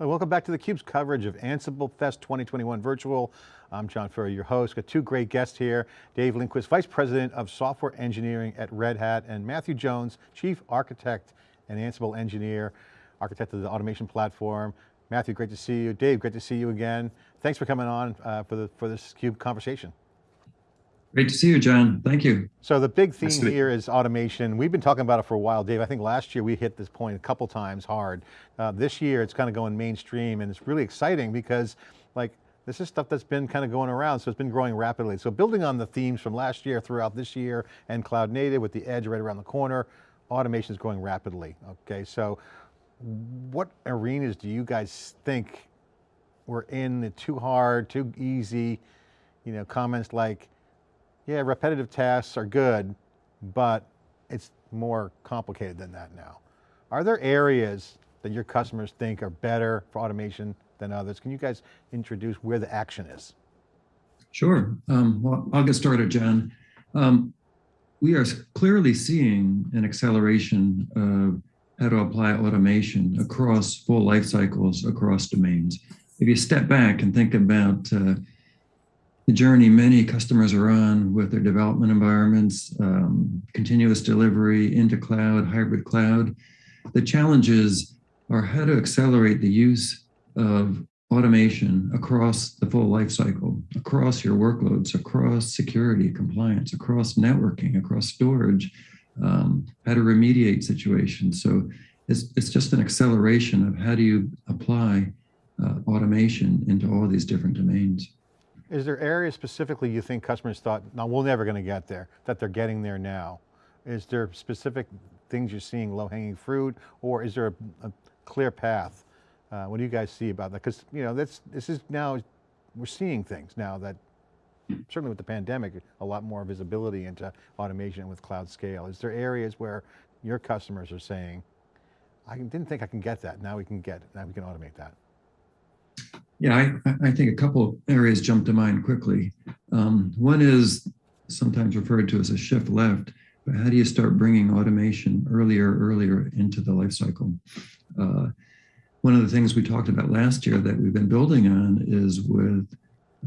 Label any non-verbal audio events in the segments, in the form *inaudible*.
Welcome back to theCUBE's coverage of Ansible Fest 2021 Virtual. I'm John Furrier, your host. Got two great guests here. Dave Lindquist, Vice President of Software Engineering at Red Hat, and Matthew Jones, Chief Architect and Ansible Engineer, architect of the automation platform. Matthew, great to see you. Dave, great to see you again. Thanks for coming on uh, for, the, for this CUBE conversation. Great to see you, John. Thank you. So the big theme here is automation. We've been talking about it for a while, Dave. I think last year we hit this point a couple times hard. Uh, this year it's kind of going mainstream and it's really exciting because like this is stuff that's been kind of going around, so it's been growing rapidly. So building on the themes from last year throughout this year and cloud native with the edge right around the corner, automation is growing rapidly, okay? So what arenas do you guys think we're in, the too hard, too easy? You know, comments like, yeah, repetitive tasks are good, but it's more complicated than that now. Are there areas that your customers think are better for automation than others? Can you guys introduce where the action is? Sure, um, well, I'll get started, John. Um, we are clearly seeing an acceleration of how to apply automation across full life cycles, across domains. If you step back and think about uh, the journey many customers are on with their development environments, um, continuous delivery into cloud, hybrid cloud. The challenges are how to accelerate the use of automation across the full life cycle, across your workloads, across security, compliance, across networking, across storage, um, how to remediate situations. So it's, it's just an acceleration of how do you apply uh, automation into all these different domains. Is there areas specifically you think customers thought, no, we're never going to get there, that they're getting there now? Is there specific things you're seeing low hanging fruit or is there a, a clear path? Uh, what do you guys see about that? Because you know, that's, this is now, we're seeing things now that certainly with the pandemic, a lot more visibility into automation with cloud scale. Is there areas where your customers are saying, I didn't think I can get that, now we can get now we can automate that? Yeah, I, I think a couple areas jump to mind quickly. Um, one is sometimes referred to as a shift left, but how do you start bringing automation earlier, earlier into the life cycle? Uh, one of the things we talked about last year that we've been building on is with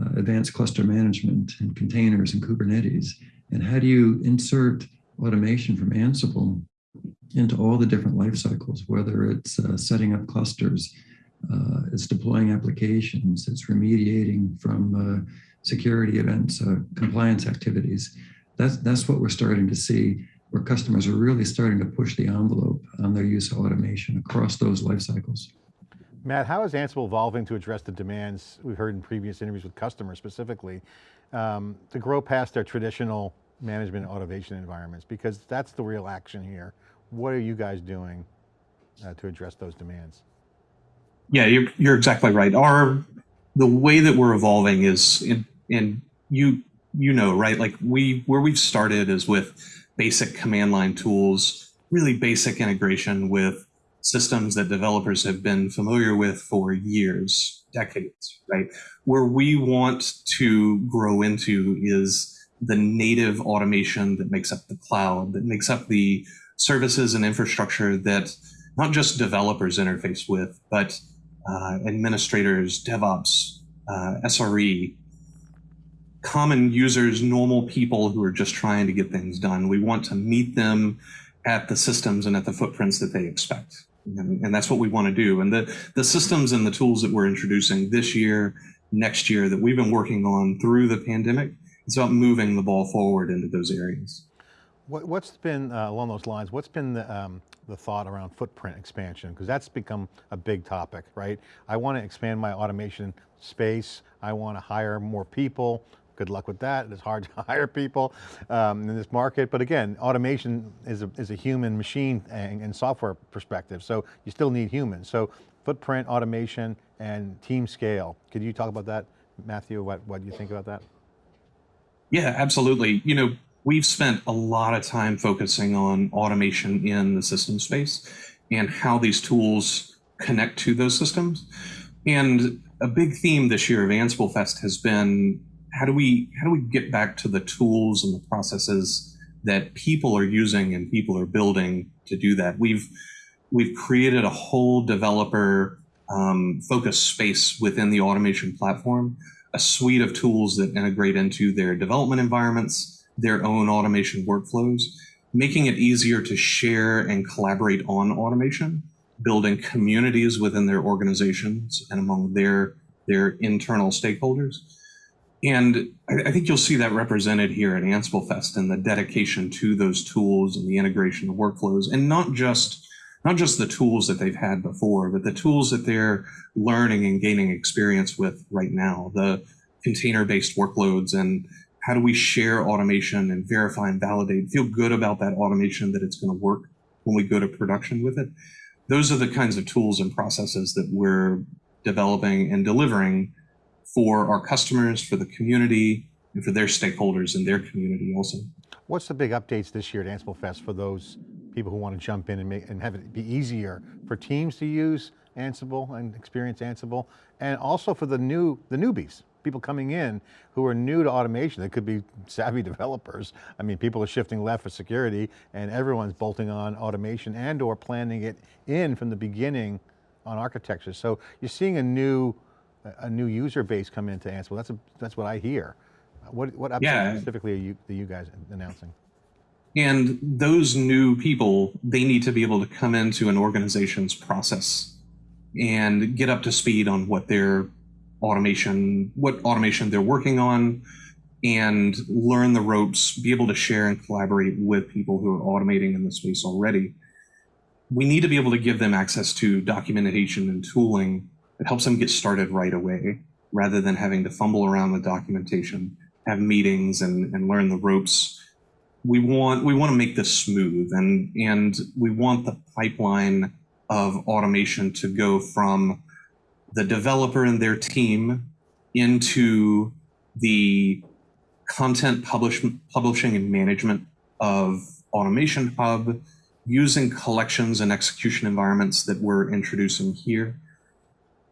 uh, advanced cluster management and containers and Kubernetes. And how do you insert automation from Ansible into all the different life cycles, whether it's uh, setting up clusters, uh, it's deploying applications, it's remediating from uh, security events, uh, compliance activities. That's, that's what we're starting to see where customers are really starting to push the envelope on their use of automation across those life cycles. Matt, how is Ansible evolving to address the demands we've heard in previous interviews with customers specifically, um, to grow past their traditional management automation environments? Because that's the real action here. What are you guys doing uh, to address those demands? Yeah, you're, you're exactly right. Our the way that we're evolving is in, in you you know right like we where we've started is with basic command line tools, really basic integration with systems that developers have been familiar with for years, decades, right? Where we want to grow into is the native automation that makes up the cloud, that makes up the services and infrastructure that not just developers interface with, but uh, administrators, DevOps, uh, SRE, common users, normal people who are just trying to get things done. We want to meet them at the systems and at the footprints that they expect. And, and that's what we want to do. And the, the systems and the tools that we're introducing this year, next year, that we've been working on through the pandemic, it's about moving the ball forward into those areas. What, has been, uh, along those lines, what's been the, um, the thought around footprint expansion? Because that's become a big topic, right? I want to expand my automation space. I want to hire more people. Good luck with that. It's hard *laughs* to hire people um, in this market. But again, automation is a, is a human machine and, and software perspective. So you still need humans. So footprint, automation, and team scale. Could you talk about that, Matthew, what, what you think about that? Yeah, absolutely. You know, we've spent a lot of time focusing on automation in the system space and how these tools connect to those systems. And a big theme this year of Ansible Fest has been how do we how do we get back to the tools and the processes that people are using and people are building to do that? We've we've created a whole developer um, focus space within the automation platform, a suite of tools that integrate into their development environments, their own automation workflows, making it easier to share and collaborate on automation, building communities within their organizations and among their, their internal stakeholders. And I, I think you'll see that represented here at Ansible Fest and the dedication to those tools and the integration of workflows, and not just not just the tools that they've had before, but the tools that they're learning and gaining experience with right now, the container-based workloads and how do we share automation and verify and validate, feel good about that automation that it's going to work when we go to production with it. Those are the kinds of tools and processes that we're developing and delivering for our customers, for the community, and for their stakeholders in their community also. What's the big updates this year at Ansible Fest for those people who want to jump in and make and have it be easier for teams to use Ansible and experience Ansible, and also for the new the newbies, people coming in who are new to automation. They could be savvy *laughs* developers. I mean, people are shifting left for security, and everyone's bolting on automation and or planning it in from the beginning on architecture. So you're seeing a new a new user base come into Ansible. That's a, that's what I hear. What what Yeah. specifically are you are you guys announcing? And those new people, they need to be able to come into an organization's process and get up to speed on what their automation, what automation they're working on, and learn the ropes, be able to share and collaborate with people who are automating in the space already. We need to be able to give them access to documentation and tooling that helps them get started right away, rather than having to fumble around with documentation, have meetings and, and learn the ropes we want we want to make this smooth and and we want the pipeline of automation to go from the developer and their team into the content publish, publishing and management of automation hub using collections and execution environments that we're introducing here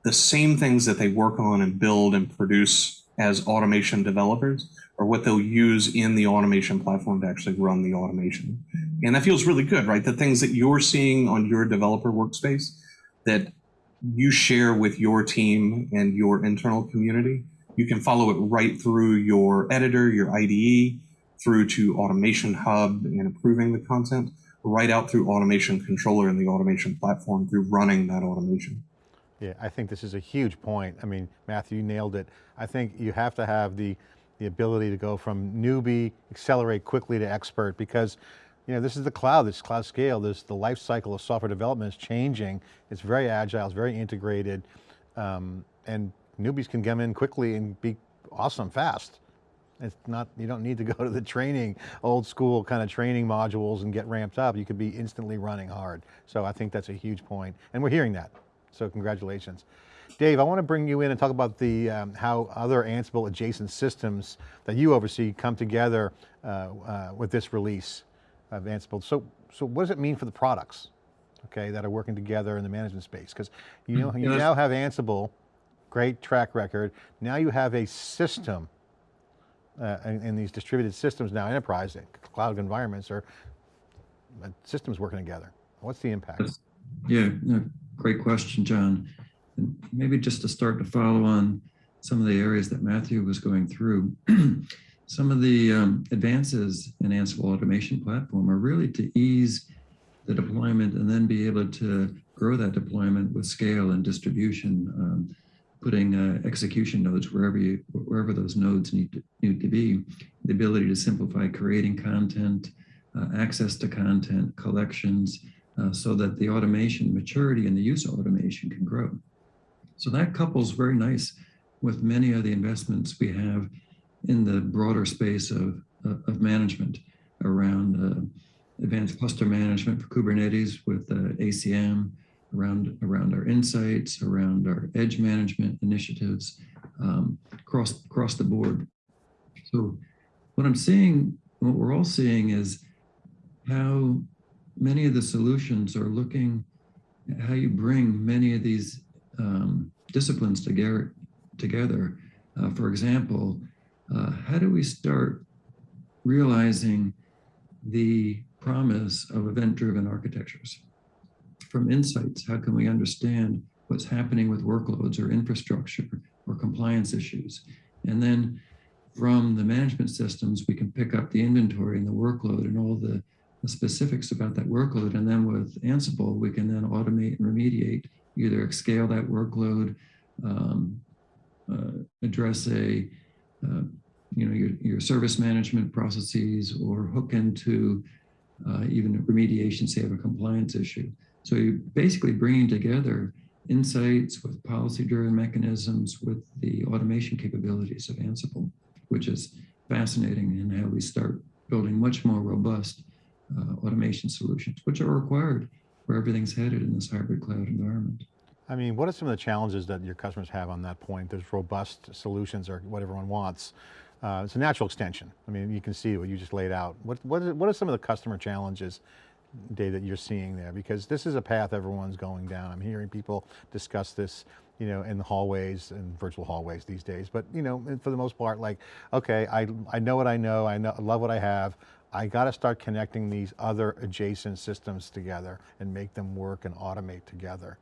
the same things that they work on and build and produce as automation developers or what they'll use in the automation platform to actually run the automation. And that feels really good, right? The things that you're seeing on your developer workspace that you share with your team and your internal community, you can follow it right through your editor, your IDE, through to Automation Hub and improving the content, right out through Automation Controller and the automation platform through running that automation. Yeah, I think this is a huge point. I mean, Matthew, you nailed it. I think you have to have the the ability to go from newbie, accelerate quickly to expert because you know, this is the cloud, this cloud scale, this the life cycle of software development is changing. It's very agile, it's very integrated, um, and newbies can come in quickly and be awesome fast. It's not, you don't need to go to the training, old school kind of training modules and get ramped up. You could be instantly running hard. So I think that's a huge point. And we're hearing that. So congratulations. Dave, I want to bring you in and talk about the um, how other Ansible adjacent systems that you oversee come together uh, uh, with this release of Ansible. So, so what does it mean for the products, okay, that are working together in the management space? Because you know, you Yes. now have Ansible, great track record. Now you have a system uh, in, in these distributed systems now, enterprise, cloud environments are uh, systems working together. What's the impact? Yeah, no, great question, John. And maybe just to start to follow on some of the areas that Matthew was going through, *clears throat* some of the um, advances in Ansible automation platform are really to ease the deployment and then be able to grow that deployment with scale and distribution, um, putting uh, execution nodes wherever you wherever those nodes need to, need to be. The ability to simplify creating content, uh, access to content, collections, uh, so that the automation maturity and the use of automation can grow. So that couples very nice with many of the investments we have in the broader space of, of, management around uh, advanced cluster management for Kubernetes with uh, ACM, around, around our insights, around our edge management initiatives um, across, across the board. So what I'm seeing, what we're all seeing is how many of the solutions are looking at how you bring many of these um, disciplines together. together. Uh, for example, uh, how do we start realizing the promise of event-driven architectures? From insights, how can we understand what's happening with workloads or infrastructure or compliance issues. And then from the management systems, we can pick up the inventory and the workload and all the, the specifics about that workload. And then with Ansible, we can then automate and remediate, either scale that workload, um, uh, address a, uh, you know, your, your service management processes or hook into uh, even remediation, say, of a compliance issue. So you're basically bringing together insights with policy-driven mechanisms with the automation capabilities of Ansible, which is fascinating in how we start building much more robust uh, automation solutions, which are required where everything's headed in this hybrid cloud environment. I mean, what are some of the challenges that your customers have on that point? There's robust solutions or what everyone wants. Uh, it's a natural extension. I mean, you can see what you just laid out. What, what, is, what are some of the customer challenges, Dave, that you're seeing there? Because this is a path everyone's going down. I'm hearing people discuss this, you know, in the hallways and virtual hallways these days. But, you know, for the most part, like, okay, I, I know what I know, I know, love what I have. I got to start connecting these other adjacent systems together and make them work and automate together.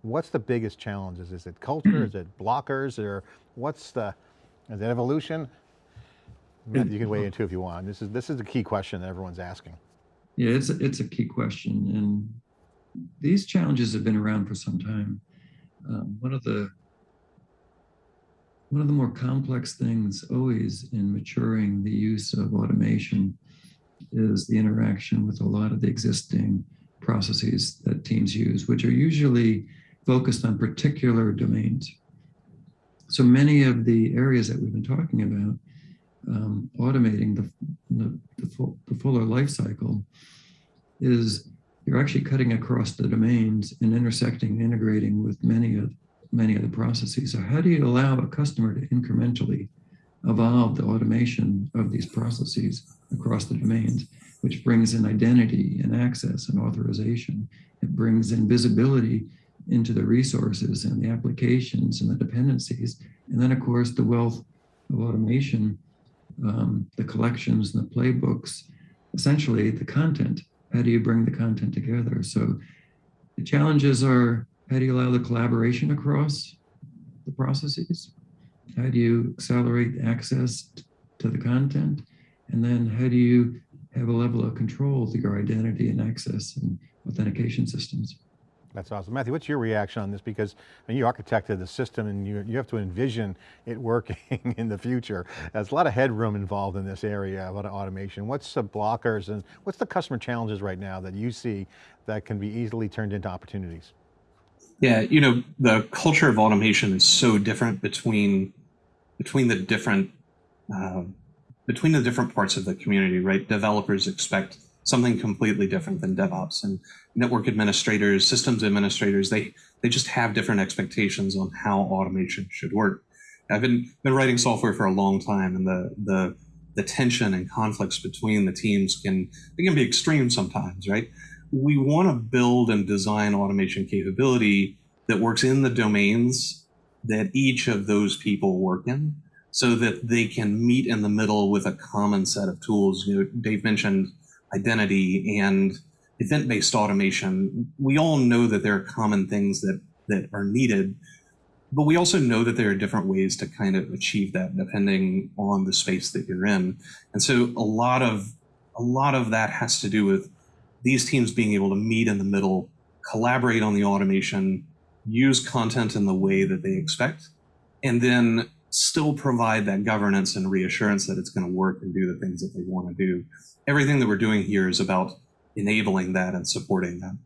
What's the biggest challenges? Is it culture? *clears throat* is it blockers? Or what's the, is it evolution? Matt, you can weigh in too if you want. This is, this is the key question that everyone's asking. Yeah, it's a, it's a key question, and these challenges have been around for some time. Um, one of the one of the more complex things always in maturing the use of automation is the interaction with a lot of the existing processes that teams use, which are usually focused on particular domains. So many of the areas that we've been talking about um, automating the, the, the, full, the fuller life cycle is you're actually cutting across the domains and intersecting integrating with many of many of the processes. So how do you allow a customer to incrementally evolve the automation of these processes across the domains, which brings in identity and access and authorization. It brings in visibility into the resources and the applications and the dependencies. And then of course, the wealth of automation um, the collections and the playbooks, essentially the content. How do you bring the content together? So the challenges are how do you allow the collaboration across the processes? How do you accelerate access to the content? And then how do you have a level of control to your identity and access and authentication systems? That's awesome. Matthew, what's your reaction on this? Because I mean, you architected the system and you, you have to envision it *laughs* working in the future. There's a lot of headroom involved in this area, a lot of automation. What's the blockers and what's the customer challenges right now that you see that can be easily turned into opportunities? Yeah, you know, the culture of automation is so different between between the different uh, between the different parts of the community, right? Developers expect something completely different than DevOps and network administrators, systems administrators, they, they just have different expectations on how automation should work. I've been, been writing software for a long time and the, the, the tension and conflicts between the teams can, they can be extreme sometimes, right? We want to build and design automation capability that works in the domains that each of those people work in so that they can meet in the middle with a common set of tools. You know, Dave mentioned identity and event-based automation, we all know that there are common things that that are needed, but we also know that there are different ways to kind of achieve that depending on the space that you're in. And so a lot of a lot of that has to do with these teams being able to meet in the middle, collaborate on the automation, use content in the way that they expect, and then still provide that governance and reassurance that it's going to work and do the things that they want to do. Everything that we're doing here is about enabling that and supporting that.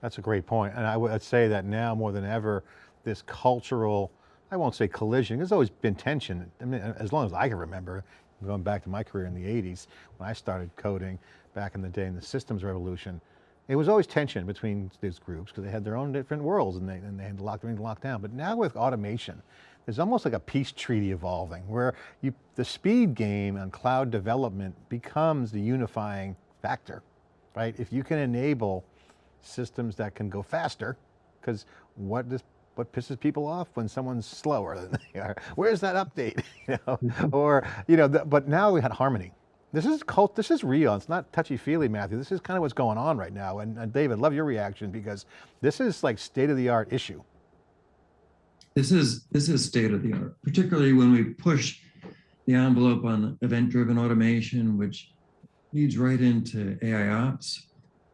That's a great point. And I would say that now more than ever, this cultural, I won't say collision, there's always been tension. I mean, as long as I can remember, going back to my career in the 80s, when I started coding back in the day in the systems revolution, it was always tension between these groups because they had their own different worlds and they, and they had to lock locked down. But now with automation, there's almost like a peace treaty evolving where you, the speed game on cloud development becomes the unifying factor right? If you can enable systems that can go faster, because what does what pisses people off when someone's slower than they are? *laughs* Where's that update? *laughs* you know, mm-hmm. or you know, the, but now we had harmony. This is cult. This is real. It's not touchy feely, Matthew. This is kind of what's going on right now. And, and David, love your reaction because this is like state of the art issue. This is this is state of the art, particularly when we push the envelope on event-driven automation, which leads right into AI ops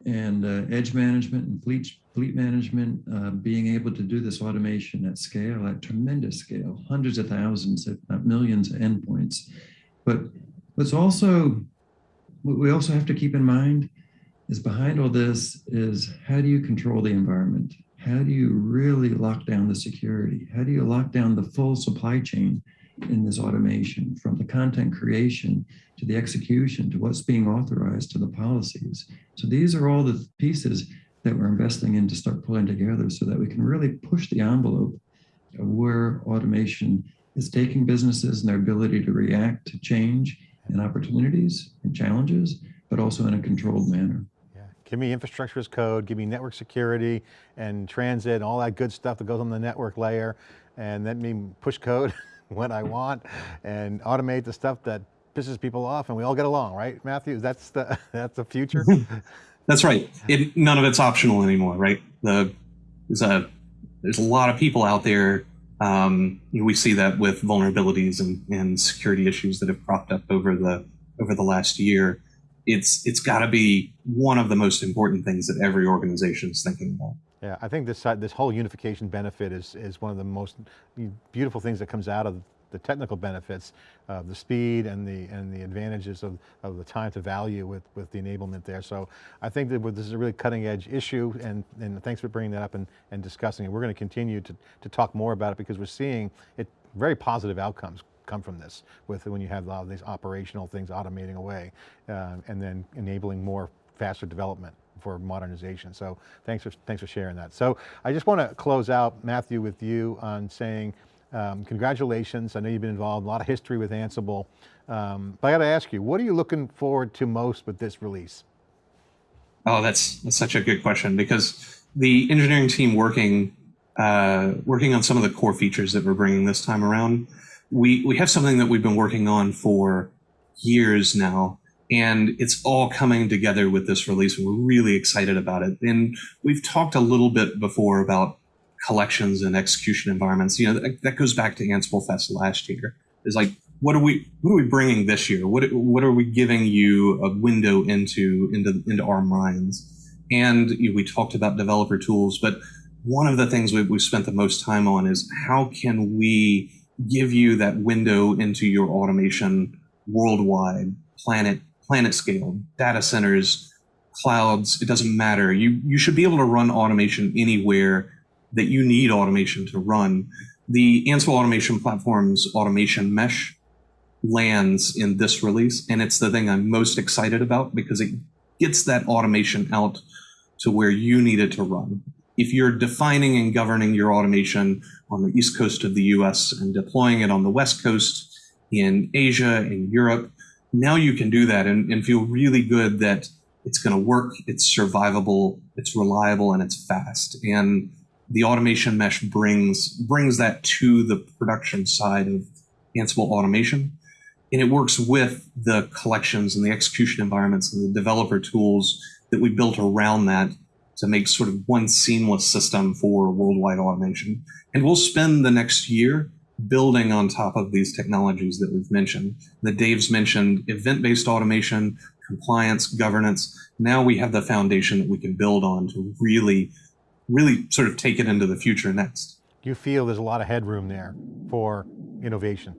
and uh, edge management and fleet fleet management. Uh, being able to do this automation at scale, at tremendous scale, hundreds of thousands, if not millions of endpoints. But what's also what we also have to keep in mind is behind all this is how do you control the environment? How do you really lock down the security? How do you lock down the full supply chain in this automation from the content creation to the execution to what's being authorized to the policies? So these are all the pieces that we're investing in to start pulling together so that we can really push the envelope of where automation is taking businesses and their ability to react to change and opportunities and challenges, but also in a controlled manner. Give me infrastructure as code, give me network security and transit and all that good stuff that goes on the network layer and let me push code *laughs* when I want and automate the stuff that pisses people off and we all get along, right, Matthew? That's the, *laughs* that's the future? *laughs* that's right. It, none of it's optional anymore, right? The, there's, a, there's a lot of people out there um, you know, we see that with vulnerabilities and, and security issues that have cropped up over the over the last year it's it's got to be one of the most important things that every organization is thinking about. Yeah, I think this this whole unification benefit is is one of the most beautiful things that comes out of the technical benefits, uh, the speed and the and the advantages of, of the time to value with with the enablement there. So I think that this is a really cutting edge issue, and and thanks for bringing that up and and discussing it. We're going to continue to to talk more about it because we're seeing it very positive outcomes come from this with when you have a lot of these operational things automating away uh, and then enabling more faster development for modernization. So thanks for, thanks for sharing that. So I just want to close out, Matthew, with you on saying, um, congratulations. I know you've been involved, a lot of history with Ansible. Um, but I got to ask you, what are you looking forward to most with this release? Oh, that's, that's such a good question because the engineering team working uh, working on some of the core features that we're bringing this time around we we have something that we've been working on for years now and it's all coming together with this release we're really excited about it. And we've talked a little bit before about collections and execution environments. You know that, that goes back to ansible fest last year. Is like what are we what are we bringing this year? What what are we giving you a window into into into our minds? And you know, we talked about developer tools but one of the things we, we've spent the most time on is how can we give you that window into your automation worldwide, planet, planet scale, data centers, clouds, it doesn't matter. You, you should be able to run automation anywhere that you need automation to run. The Ansible Automation Platform's automation mesh lands in this release, and it's the thing I'm most excited about because it gets that automation out to where you need it to run if you're defining and governing your automation on the east coast of the US and deploying it on the west coast in Asia, in Europe, now you can do that and, and feel really good that it's going to work, it's survivable, it's reliable, and it's fast. And the automation mesh brings brings that to the production side of Ansible automation. And it works with the collections and the execution environments and the developer tools that we built around that to make sort of one seamless system for worldwide automation. And we'll spend the next year building on top of these technologies that we've mentioned. That Dave's mentioned event-based automation, compliance, governance. Now we have the foundation that we can build on to really, really sort of take it into the future next. You feel there's a lot of headroom there for innovation?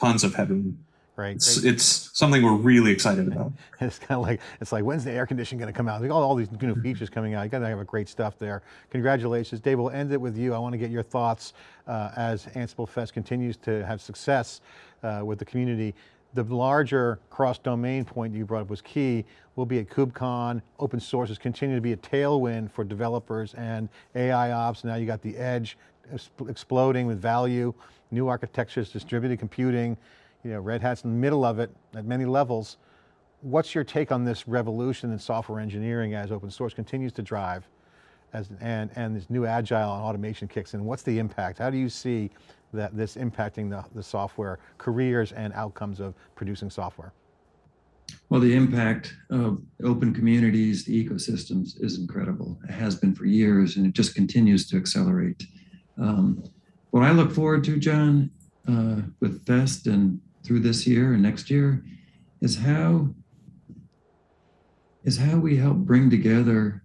Tons of headroom right? It's, it's, something we're really excited *laughs* about. it's kind of like, it's like, when's the air conditioning going to come out? Like all, all these new features coming out. You got to have a great stuff there. Congratulations. Dave, we'll end it with you. I want to get your thoughts uh, as Ansible Fest continues to have success uh, with the community. The larger cross-domain point you brought up was key. We'll be at KubeCon. Open sources continue to be a tailwind for developers and AI ops. Now you got the edge exploding with value, new architectures, distributed computing, you know, Red Hat's in the middle of it at many levels. What's your take on this revolution in software engineering as open source continues to drive as, and, and this new agile and automation kicks in? What's the impact? How do you see that this impacting the, the software careers and outcomes of producing software? Well, the impact of open communities, the ecosystems is incredible. It has been for years and it just continues to accelerate. Um, what I look forward to, John, uh, with Fest and through this year and next year is how is how we help bring together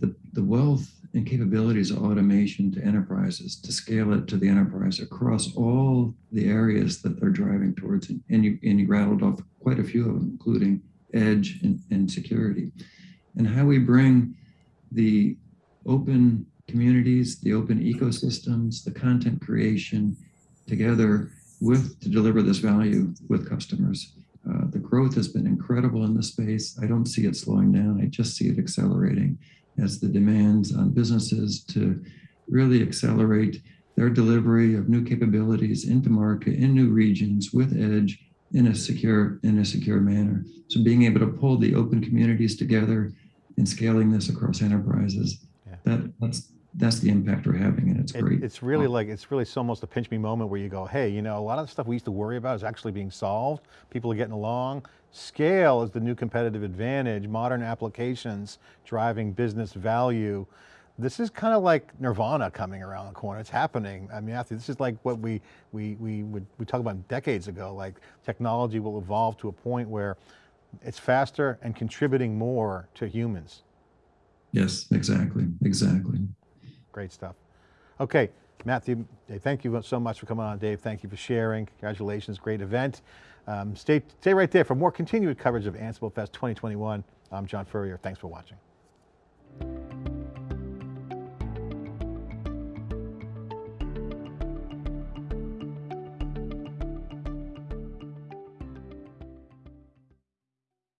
the, the wealth and capabilities of automation to enterprises to scale it to the enterprise across all the areas that they're driving towards. And, and you and you rattled off quite a few of them, including edge and, and security, and how we bring the open communities, the open ecosystems, the content creation together with to deliver this value with customers. Uh, the growth has been incredible in this space. I don't see it slowing down. I just see it accelerating as the demands on businesses to really accelerate their delivery of new capabilities into market in new regions with edge in a secure in a secure manner. So being able to pull the open communities together and scaling this across enterprises, Yeah. that that's that's the impact we're having, and it's It- great. It's really like, it's really so almost a pinch me moment where you go, hey, you know, a lot of the stuff we used to worry about is actually being solved. People are getting along. Scale is the new competitive advantage. Modern applications driving business value. This is kind of like nirvana coming around the corner. It's happening. I mean, this is like what we, we, we would, we talked about decades ago, like technology will evolve to a point where it's faster and contributing more to humans. yes, exactly, exactly. Great stuff. Okay, Matthew, thank you so much for coming on. Dave, thank you for sharing. Congratulations, great event. Um, stay, stay right there for more continued coverage of Ansible Fest 2021. I'm John Furrier, thanks for watching.